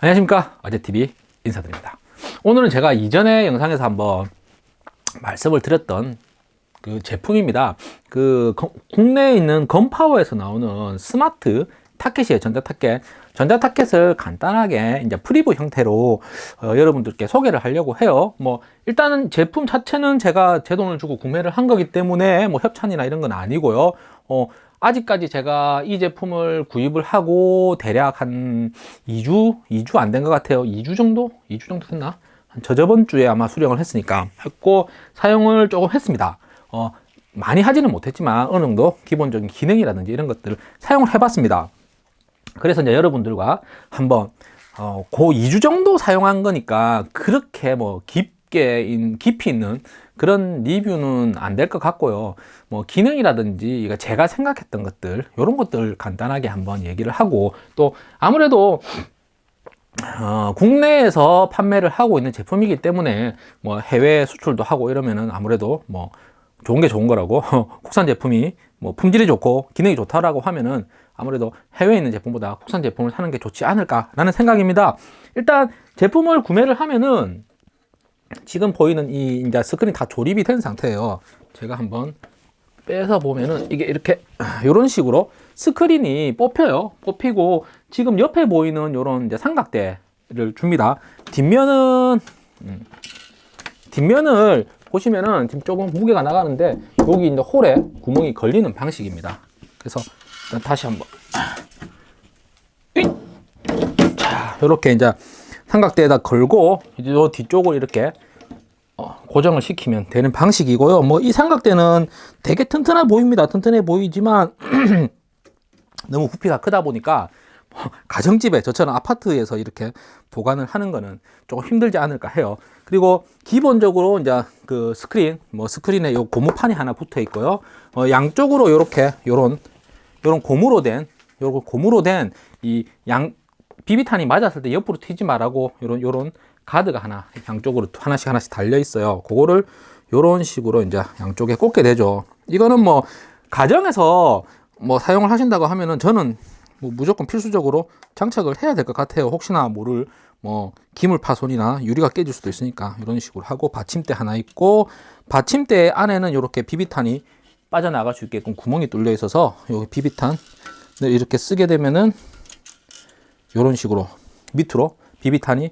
안녕하십니까? 어제TV 인사드립니다. 오늘은 제가 이전에 영상에서 한번 말씀을 드렸던 그 제품입니다. 그 거, 국내에 있는 건파워에서 나오는 스마트 타켓이에요 전자타켓. 전자타켓을 간단하게 이제 preview 형태로 어, 여러분들께 소개를 하려고 해요. 뭐 일단은 제품 자체는 제가 제 돈을 주고 구매를 한 거기 때문에 뭐 협찬이나 이런 건 아니고요. 어, 아직까지 제가 이 제품을 구입을 하고 대략 한 2주, 2주 안 된 것 같아요. 2주 정도? 2주 정도 됐나? 저저번 주에 아마 수령을 했으니까 했고 사용을 조금 했습니다. 어, 많이 하지는 못했지만 어느 정도 기본적인 기능이라든지 이런 것들을 사용을 해봤습니다. 그래서 이제 여러분들과 한번 어, 고 2주 정도 사용한 거니까 그렇게 뭐 깊 게 깊이 있는 그런 리뷰는 안 될 것 같고요. 뭐 기능이라든지 제가 생각했던 것들 이런 것들 간단하게 한번 얘기를 하고 또 아무래도 어, 국내에서 판매를 하고 있는 제품이기 때문에 뭐 해외 수출도 하고 이러면은 아무래도 뭐 좋은 게 좋은 거라고 국산 제품이 뭐 품질이 좋고 기능이 좋다라고 하면은 아무래도 해외에 있는 제품보다 국산 제품을 사는 게 좋지 않을까 라는 생각입니다. 일단 제품을 구매를 하면은 지금 보이는 이 이제 스크린 다 조립이 된 상태예요. 제가 한번 빼서 보면은 이게 이렇게 이런 식으로 스크린이 뽑혀요. 뽑히고 지금 옆에 보이는 이런 이제 삼각대를 줍니다. 뒷면은 음, 뒷면을 보시면은 지금 조금 무게가 나가는데 여기 이제 홀에 구멍이 걸리는 방식입니다. 그래서 다시 한번. 자 이렇게 이제 삼각대에다 걸고 이제 요 뒤쪽을 이렇게 어, 고정을 시키면 되는 방식이고요. 뭐 이 삼각대는 되게 튼튼해 보입니다. 튼튼해 보이지만 너무 부피가 크다 보니까 뭐 가정집에 저처럼 아파트에서 이렇게 보관을 하는 거는 조금 힘들지 않을까 해요. 그리고 기본적으로 이제 그 스크린 뭐 스크린에 요 고무판이 하나 붙어 있고요. 어, 양쪽으로 이렇게 요런 요런 고무로 된 요런 고무로 된 이 양 비비탄이 맞았을 때 옆으로 튀지 말라고 요런 요런 가드가 하나 양쪽으로 하나씩 하나씩 달려 있어요. 그거를 이런 식으로 이제 양쪽에 꽂게 되죠. 이거는 뭐 가정에서 뭐 사용을 하신다고 하면은 저는 뭐 무조건 필수적으로 장착을 해야 될 것 같아요. 혹시나 모를 뭐 기물 파손이나 유리가 깨질 수도 있으니까 이런 식으로 하고 받침대 하나 있고 받침대 안에는 이렇게 비비탄이 빠져나갈 수 있게끔 구멍이 뚫려 있어서 여기 비비탄을 이렇게 쓰게 되면은 이런 식으로 밑으로 비비탄이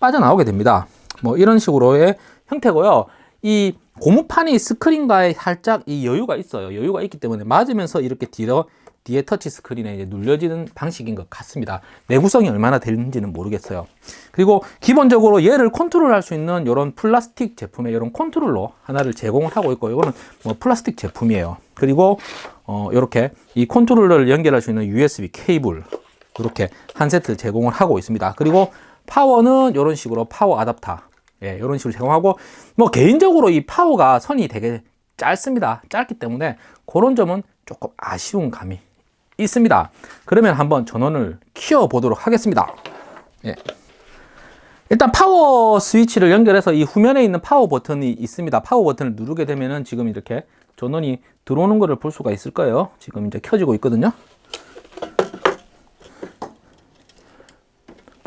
빠져나오게 됩니다. 뭐 이런 식으로의 형태고요. 이 고무판이 스크린과의 살짝 이 여유가 있어요. 여유가 있기 때문에 맞으면서 이렇게 뒤로 뒤에 터치 스크린에 이제 눌려지는 방식인 것 같습니다. 내구성이 얼마나 되는지는 모르겠어요. 그리고 기본적으로 얘를 컨트롤할 수 있는 이런 플라스틱 제품의 이런 컨트롤러 하나를 제공을 하고 있고 이거는 뭐 플라스틱 제품이에요. 그리고 어 이렇게 이 컨트롤러를 연결할 수 있는 USB 케이블 이렇게 한 세트 제공을 하고 있습니다. 그리고 파워는 이런 식으로 파워 아답터. 예, 이런 식으로 제공하고 뭐 개인적으로 이 파워가 선이 되게 짧습니다. 짧기 때문에 그런 점은 조금 아쉬운 감이 있습니다. 그러면 한번 전원을 키워 보도록 하겠습니다. 예. 일단 파워 스위치를 연결해서 이 후면에 있는 파워 버튼이 있습니다. 파워 버튼을 누르게 되면은 지금 이렇게 전원이 들어오는 것을 볼 수가 있을 거예요. 지금 이제 켜지고 있거든요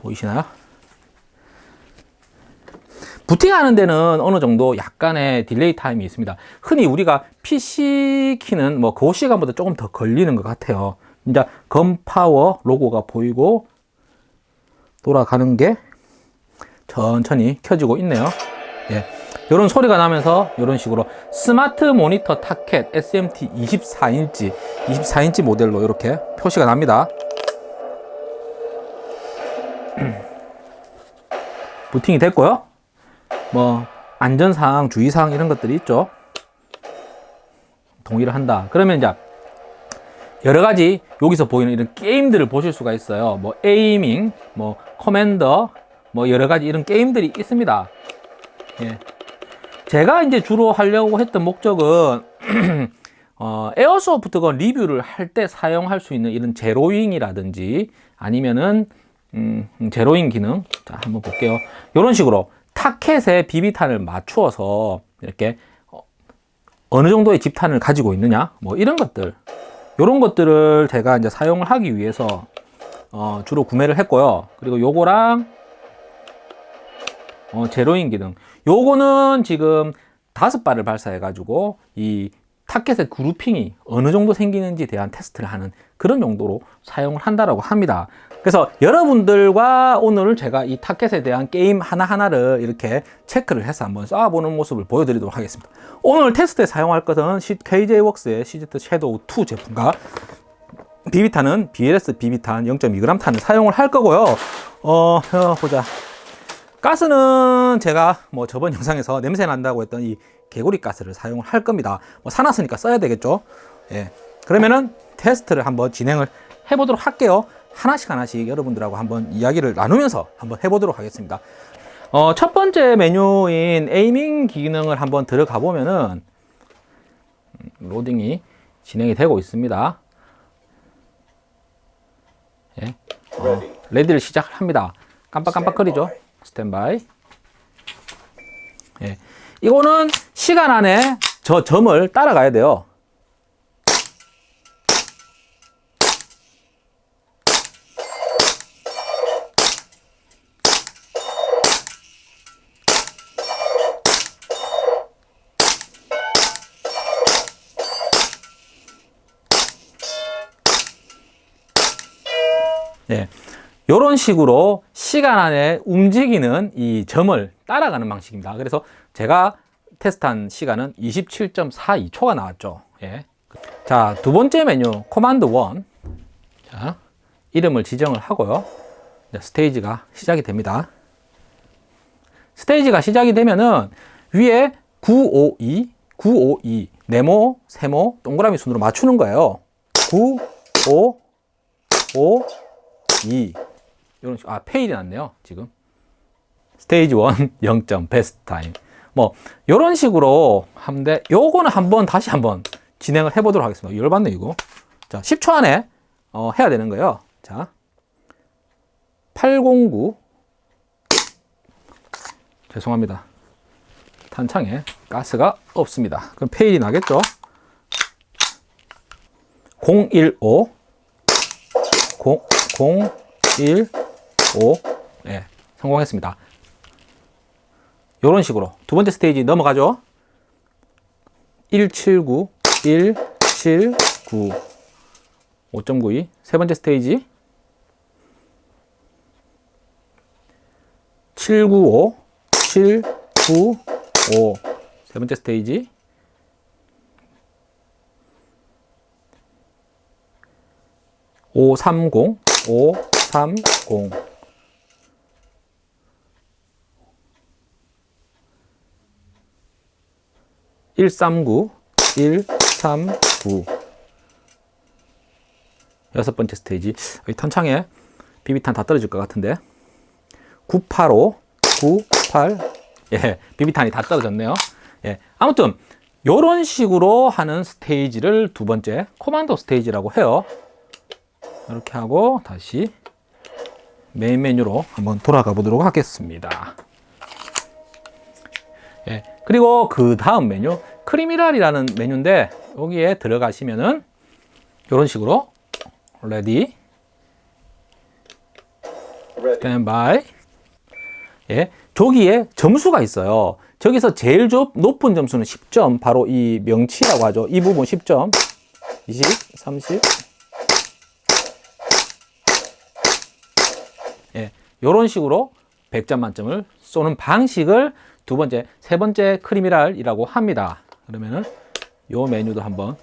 보이시나요? 부팅하는 데는 어느 정도 약간의 delay time이 있습니다 흔히 우리가 PC 키는 뭐 그 시간보다 조금 더 걸리는 것 같아요 이제 건파워 로고가 보이고 돌아가는 게 천천히 켜지고 있네요 예. 이런 소리가 나면서 이런 식으로 스마트 모니터 타켓 SMT 24인치 24인치 모델로 이렇게 표시가 납니다 부팅이 됐고요. 뭐 안전사항 주의사항 이런 것들이 있죠. 동의를 한다. 그러면 이제 여러 가지 여기서 보이는 이런 게임들을 보실 수가 있어요. 뭐 aiming 뭐 commander 뭐 여러 가지 이런 게임들이 있습니다. 예. 제가 이제 주로 하려고 했던 목적은 어, airsoft gun 리뷰를 할 때 사용할 수 있는 이런 zeroing이라든지 아니면은 음, 제로잉 기능 자 한번 볼게요 이런 식으로 타켓에 비비탄을 맞추어서 이렇게 어, 어느 정도의 집탄을 가지고 있느냐 뭐 이런 것들 이런 것들을 제가 이제 사용을 하기 위해서 어, 주로 구매를 했고요. 그리고 요거랑 어, 제로인 기능. 요거는 지금 다섯 발을 발사해 가지고 이 타켓의 그루핑이 어느 정도 생기는지 대한 테스트를 하는 그런 용도로 사용을 한다라고 합니다. 그래서 여러분들과 오늘 제가 이 타켓에 대한 게임 하나하나를 이렇게 체크를 해서 한번 쏴보는 모습을 보여드리도록 하겠습니다. 오늘 테스트에 사용할 것은 KJ웍스의 CZ 섀도우 2 제품과 비비탄은 BLS 비비탄 0.2g 탄을 사용을 할 거고요. 어, 어, 보자. 가스는 제가 뭐 저번 영상에서 냄새 난다고 했던 이 개구리 가스를 사용을 할 겁니다. 뭐 사놨으니까 써야 되겠죠. 예. 그러면은 테스트를 한번 진행을 해보도록 할게요. 하나씩 하나씩 여러분들하고 한번 이야기를 나누면서 한번 해보도록 하겠습니다. 어, 첫 번째 메뉴인 aiming 기능을 한번 들어가 보면은 음, 로딩이 진행이 되고 있습니다. 예. 어, ready를 시작합니다. 깜빡깜빡거리죠. 스탠바이. 예. 이거는 시간 안에 저 점을 따라가야 돼요. 예. 이런 식으로 시간 안에 움직이는 이 점을 따라가는 방식입니다. 그래서 제가 테스트한 시간은 27.42초가 나왔죠. 예. 자, 두 번째 메뉴 코만드 1. 자, 이름을 지정을 하고요. 스테이지가 시작이 됩니다. 스테이지가 시작이 되면은 위에 952, 952, 네모, 세모, 동그라미 순으로 맞추는 거예요. 9, 5, 5, 2. 이런 식, 아, fail이 났네요, 지금. 스테이지 1 0점 best time. 뭐, 이런 식으로 하는데, 요거는 한번 다시 한번 진행을 해 보도록 하겠습니다. 열받네, 이거. 자, 10초 안에 어, 해야 되는 거예요. 자, 809. 죄송합니다. 탄창에 가스가 없습니다. 그럼 fail이 나겠죠? 015. 0, 0, 1, 5. 네, 성공했습니다. 이런 식으로 두 번째 스테이지 넘어가죠. 179, 179, 5.92. 세 번째 스테이지 795, 795. 세 번째 스테이지 530, 530. (139) (139) 여섯 번째 스테이지. 이 탄창에 비비탄 다 떨어질 것 같은데. 985 98 예, 비비탄이 다 떨어졌네요. 예, 아무튼 이런 식으로 하는 스테이지를 두 번째 코만도 스테이지라고 해요. 이렇게 하고 다시 메인 메뉴로 한번 돌아가 보도록 하겠습니다. 예, 그리고 그 다음 메뉴 criminal이라는 메뉴인데 여기에 들어가시면은 이런 식으로 Ready standby 예, 저기에 점수가 있어요. 저기서 제일 좁, 높은 점수는 10점 바로 이 명치라고 하죠. 이 부분 10점 20, 30 예, 이런 식으로 100점 만점을 쏘는 방식을 두 번째, 세 번째 criminal이라고 합니다. 그러면은 요 메뉴도 한번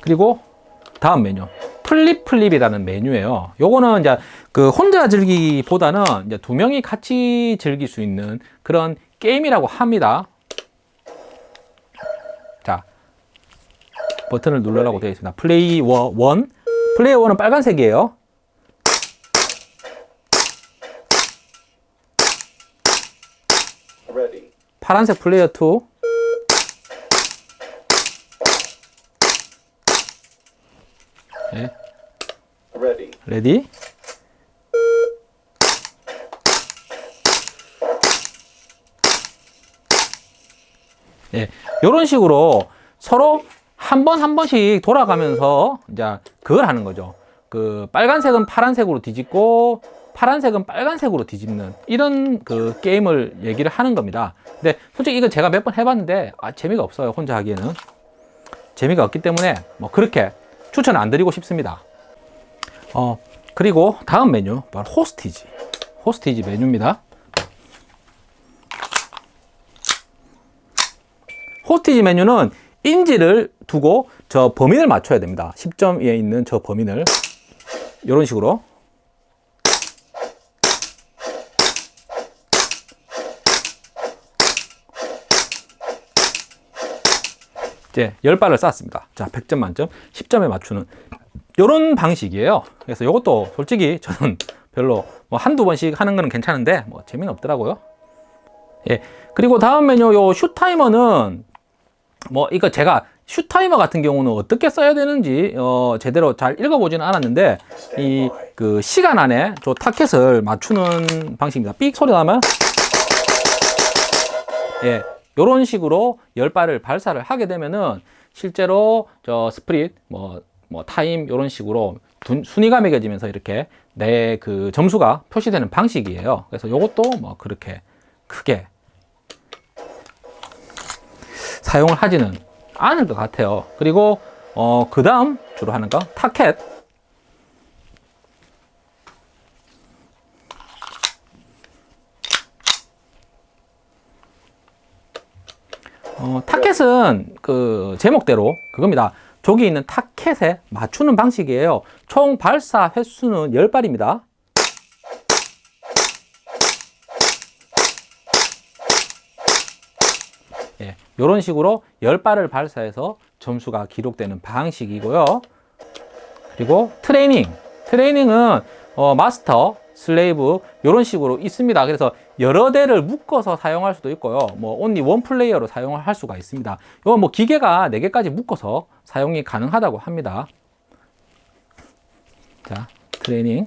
그리고 다음 메뉴 flip flip이라는 메뉴예요. 요거는 이제 그 혼자 즐기기보다는 이제 두 명이 같이 즐길 수 있는 그런 게임이라고 합니다. 자, 버튼을 누르라고 되어 있습니다. Player one, player one은 빨간색이에요. 파란색 플레이어 2 네, Ready. Ready 예, 이런 식으로 서로 한번한 번씩 돌아가면서 이제 그걸 하는 거죠. 그 빨간색은 파란색으로 뒤집고 파란색은 빨간색으로 뒤집는 이런 그 게임을 얘기를 하는 겁니다. 근데 솔직히 이거 제가 몇 번 해봤는데 아, 재미가 없어요. 혼자 하기에는 재미가 없기 때문에 뭐 그렇게 추천 안 드리고 싶습니다. 어 그리고 다음 메뉴 바로 호스티지. 호스티지 메뉴입니다. 호스티지 메뉴는 인지를 두고 저 범인을 맞춰야 됩니다. 10점 위에 있는 저 범인을 이런 식으로 이제 10발을 쐈습니다. 자, 100점 만점, 10점에 맞추는 이런 방식이에요. 그래서 이것도 솔직히 저는 별로 뭐 한두 번씩 하는 거는 괜찮은데 뭐 재미는 없더라고요. 예. 그리고 다음 메뉴 요 슈타이머는 뭐 이거 제가 슈타이머 같은 경우는 어떻게 써야 되는지 어 제대로 잘 읽어보지는 않았는데 이 그 시간 안에 저 타켓을 맞추는 방식입니다. 삑 소리 나면 예 요런 식으로 열 발을 발사를 하게 되면은 실제로 저 split 뭐 뭐 time 요런 식으로 둔- 순위가 매겨지면서 이렇게 내 그 점수가 표시되는 방식이에요. 그래서 요것도 뭐 그렇게 크게 사용을 하지는 않을 것 같아요. 그리고 어, 그 다음 주로 하는 거 타켓. 어, 타켓은 그 제목대로 그겁니다. 저기 있는 타켓에 맞추는 방식이에요. 총 발사 횟수는 10발입니다. 예, 이런 식으로 10발을 발사해서 점수가 기록되는 방식이고요. 그리고 트레이닝. 트레이닝은 어, 마스터, slave 이런 식으로 있습니다. 그래서 여러 대를 묶어서 사용할 수도 있고요. 뭐 only one player로 사용을 할 수가 있습니다. 이건 뭐 기계가 4개까지 묶어서 사용이 가능하다고 합니다. 자, 트레이닝.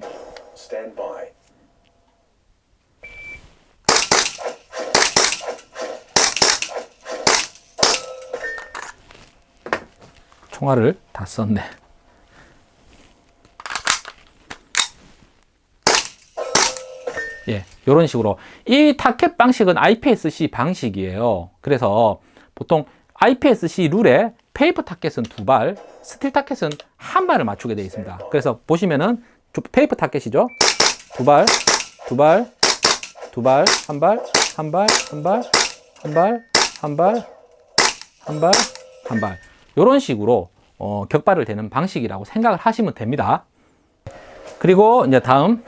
총알을 다 썼네. 예, 이런 식으로 이 타켓 방식은 IPSC 방식이에요. 그래서 보통 IPSC 룰에 페이퍼 타켓은 두 발, steel target은 한 발을 맞추게 되어 있습니다. 그래서 보시면은 조- 페이퍼 타켓이죠. 두 발, 두 발, 두 발, 한 발, 한 발, 한 발, 한 발, 한 발, 한 발, 한 발. 이런 식으로 어, 격발을 되는 방식이라고 생각을 하시면 됩니다. 그리고 이제 다음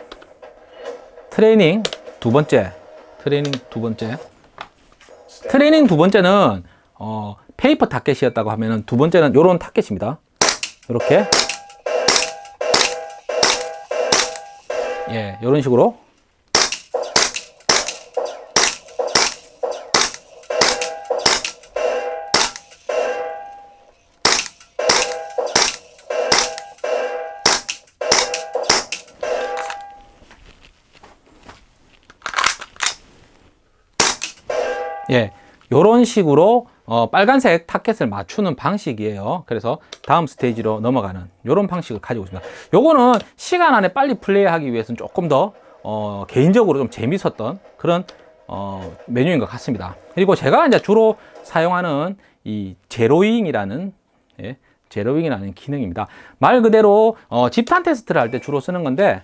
트레이닝 두 번째. 트레이닝 두 번째. 트레이닝 두 번째는 어, paper target이었다고 하면은 두 번째는 이런 타켓입니다. 이렇게. 예, 이런 식으로 예, 요런 식으로 어, 빨간색 타켓을 맞추는 방식이에요. 그래서 다음 스테이지로 넘어가는 요런 방식을 가지고 있습니다. 요거는 시간 안에 빨리 플레이하기 위해서는 조금 더 어, 개인적으로 좀 재밌었던 그런 어, 메뉴인 것 같습니다. 그리고 제가 이제 주로 사용하는 이 제로잉이라는 예, 제로잉이라는 기능입니다. 말 그대로 어, 집탄 테스트를 할 때 주로 쓰는 건데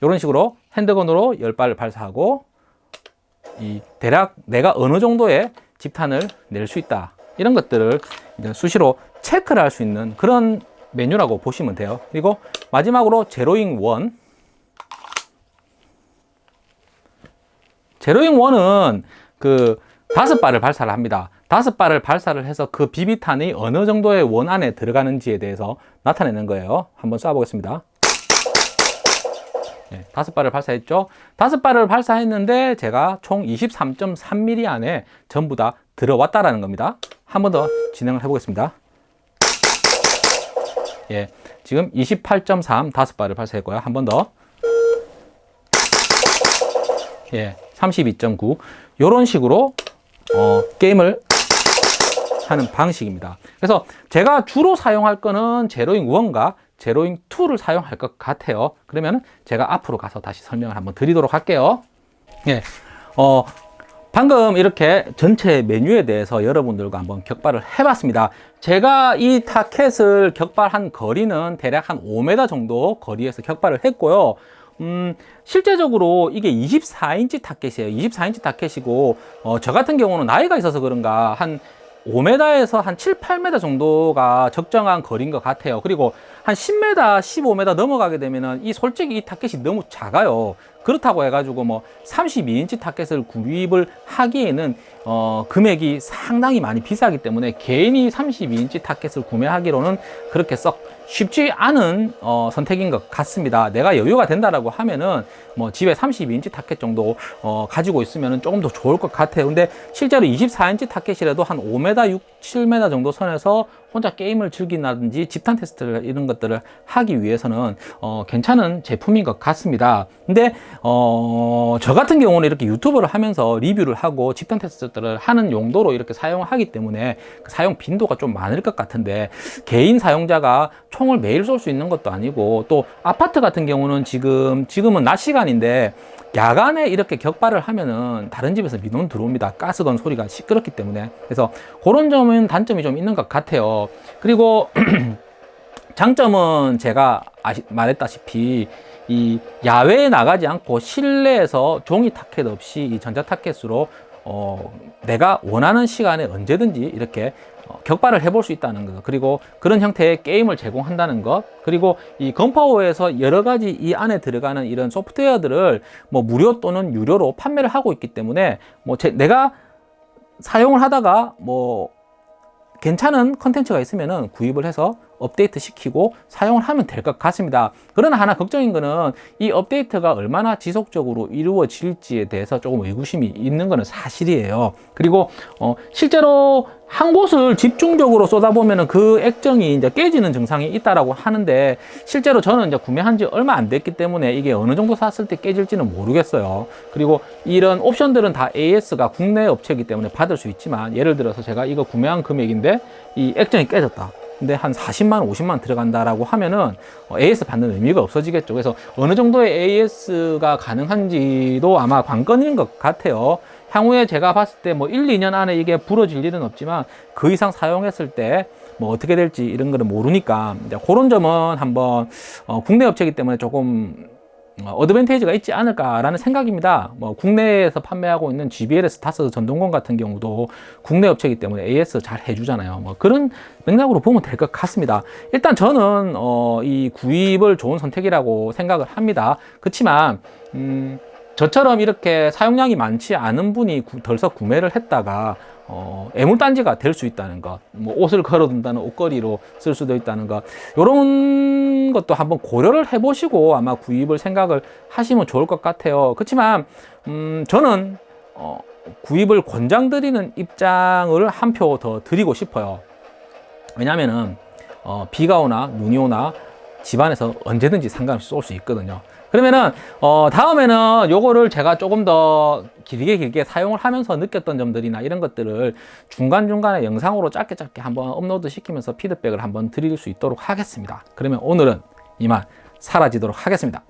이런 식으로 핸드건으로 10발을 발사하고 이 대략 내가 어느 정도의 집탄을 낼 수 있다. 이런 것들을 수시로 체크를 할 수 있는 그런 메뉴라고 보시면 돼요. 그리고 마지막으로 제로잉 원. 제로잉 원은 그 다섯 발을 발사를 합니다. 다섯 발을 발사를 해서 그 비비탄이 어느 정도의 원 안에 들어가는지에 대해서 나타내는 거예요. 한번 쏴보겠습니다. 네, 다섯 발을 발사했죠. 다섯 발을 발사했는데 제가 총 23.3mm 안에 전부 다 들어왔다라는 겁니다. 한 번 더 진행을 해보겠습니다. 예, 지금 28.3 다섯 발을 발사했고요. 한 번 더. 예, 32.9 이런 식으로 어, 게임을 하는 방식입니다. 그래서 제가 주로 사용할 거는 제로잉 1과 제로잉 2를 사용할 것 같아요. 그러면 제가 앞으로 가서 다시 설명을 한번 드리도록 할게요. 예, 어, 방금 이렇게 전체 메뉴에 대해서 여러분들과 한번 격발을 해봤습니다. 제가 이 타켓을 격발한 거리는 대략 한 5m 정도 거리에서 격발을 했고요. 음, 실제적으로 이게 24인치 타켓이에요. 24인치 타켓이고, 어, 저 같은 경우는 나이가 있어서 그런가 한 5m에서 한 7, 8m 정도가 적정한 거리인 것 같아요. 그리고 한 10m, 15m 넘어가게 되면은 이 솔직히 이 타켓이 너무 작아요. 그렇다고 해가지고 뭐 32인치 타켓을 구입을 하기에는 어, 금액이 상당히 많이 비싸기 때문에 개인이 32인치 타켓을 구매하기로는 그렇게 썩 쉽지 않은 어, 선택인 것 같습니다. 내가 여유가 된다라고 하면은 뭐 집에 32인치 타켓 정도 어, 가지고 있으면 조금 더 좋을 것 같아요. 근데 실제로 24인치 타켓이라도 한 5m, 6, 7m 정도 선에서 혼자 게임을 즐긴다든지 집탄 테스트를 이런 것들을 하기 위해서는 어, 괜찮은 제품인 것 같습니다. 근데 어, 저 같은 경우는 이렇게 유튜브를 하면서 리뷰를 하고 집탄 테스트들을 하는 용도로 이렇게 사용하기 때문에 그 사용 빈도가 좀 많을 것 같은데 개인 사용자가 총을 매일 쏠 수 있는 것도 아니고 또 아파트 같은 경우는 지금 지금은 낮 시간인데 야간에 이렇게 격발을 하면은 다른 집에서 민원 들어옵니다. 가스건 소리가 시끄럽기 때문에 그래서 그런 점은 단점이 좀 있는 것 같아요. 그리고 장점은 제가 아시, 말했다시피 이 야외에 나가지 않고 실내에서 종이 타켓 없이 이 전자 타켓으로 어, 내가 원하는 시간에 언제든지 이렇게 어, 격발을 해볼 수 있다는 것 그리고 그런 형태의 게임을 제공한다는 것 그리고 이 건파워에서 여러 가지 이 안에 들어가는 이런 소프트웨어들을 뭐 무료 또는 유료로 판매를 하고 있기 때문에 뭐 제, 내가 사용을 하다가 뭐 괜찮은 컨텐츠가 있으면은 구입을 해서 업데이트 시키고 사용을 하면 될 것 같습니다. 그러나 하나 걱정인 거는 이 업데이트가 얼마나 지속적으로 이루어질지에 대해서 조금 의구심이 있는 거는 사실이에요. 그리고 어, 실제로 한 곳을 집중적으로 쏟아보면은 그 액정이 이제 깨지는 증상이 있다라고 하는데 실제로 저는 이제 구매한 지 얼마 안 됐기 때문에 이게 어느 정도 샀을 때 깨질지는 모르겠어요. 그리고 이런 옵션들은 다 AS가 국내 업체이기 때문에 받을 수 있지만 예를 들어서 제가 이거 구매한 금액인데 이 액정이 깨졌다. 근데 한 40만, 50만 들어간다라고 하면은 AS 받는 의미가 없어지겠죠. 그래서 어느 정도의 AS가 가능한지도 아마 관건인 것 같아요. 향후에 제가 봤을 때 뭐 1, 2년 안에 이게 부러질 일은 없지만 그 이상 사용했을 때 뭐 어떻게 될지 이런 거는 모르니까 이제 그런 점은 한번 어 국내 업체이기 때문에 조금 어, 어드밴테이지가 있지 않을까라는 생각입니다. 뭐 국내에서 판매하고 있는 GBLS 타스 전동건 같은 경우도 국내 업체이기 때문에 AS 잘 해주잖아요. 뭐 그런 맥락으로 보면 될 것 같습니다. 일단 저는 어, 이 구입을 좋은 선택이라고 생각을 합니다. 그렇지만 음, 저처럼 이렇게 사용량이 많지 않은 분이 구, 덜썩 구매를 했다가 어, 애물단지가 될 수 있다는 것, 뭐 옷을 걸어둔다는 옷걸이로 쓸 수도 있다는 것, 이런 것도 한번 고려를 해보시고 아마 구입을 생각을 하시면 좋을 것 같아요. 그렇지만 음, 저는 어, 구입을 권장드리는 입장을 한 표 더 드리고 싶어요. 왜냐하면은 어, 비가 오나 눈이 오나 집안에서 언제든지 상관없이 쏠 수 있거든요. 그러면은 어 다음에는 요거를 제가 조금 더 길게 길게 사용을 하면서 느꼈던 점들이나 이런 것들을 중간중간에 영상으로 짧게 짧게 한번 업로드 시키면서 피드백을 한번 드릴 수 있도록 하겠습니다. 그러면 오늘은 이만 사라지도록 하겠습니다.